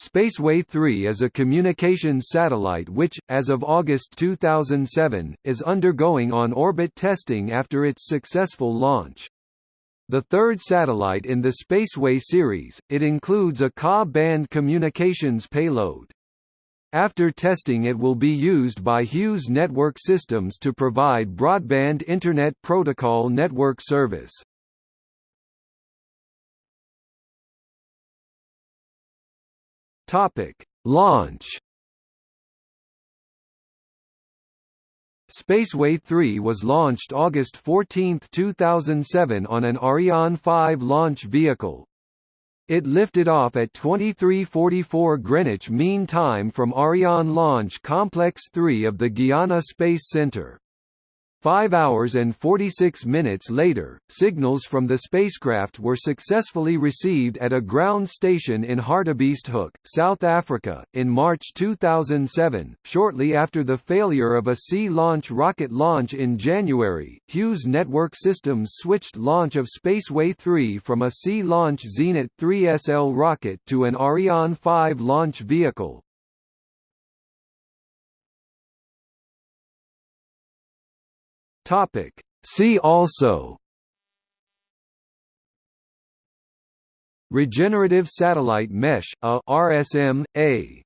Spaceway 3 is a communications satellite which, as of August 2007, is undergoing on-orbit testing after its successful launch. The third satellite in the Spaceway series, it includes a Ka-band communications payload. After testing it will be used by Hughes Network Systems to provide broadband Internet Protocol network service. Topic: Launch. Spaceway 3 was launched August 14, 2007 on an Ariane 5 launch vehicle. It lifted off at 23:44 Greenwich Mean Time from Ariane Launch Complex 3 of the Guiana Space Center. Five hours and 46 minutes later, signals from the spacecraft were successfully received at a ground station in Hartebeesthoek, South Africa, in March 2007. Shortly after the failure of a sea launch rocket launch in January, Hughes Network Systems switched launch of Spaceway 3 from a sea launch Zenit 3SL rocket to an Ariane 5 launch vehicle, Topic. See also Regenerative Satellite Mesh a RSM, A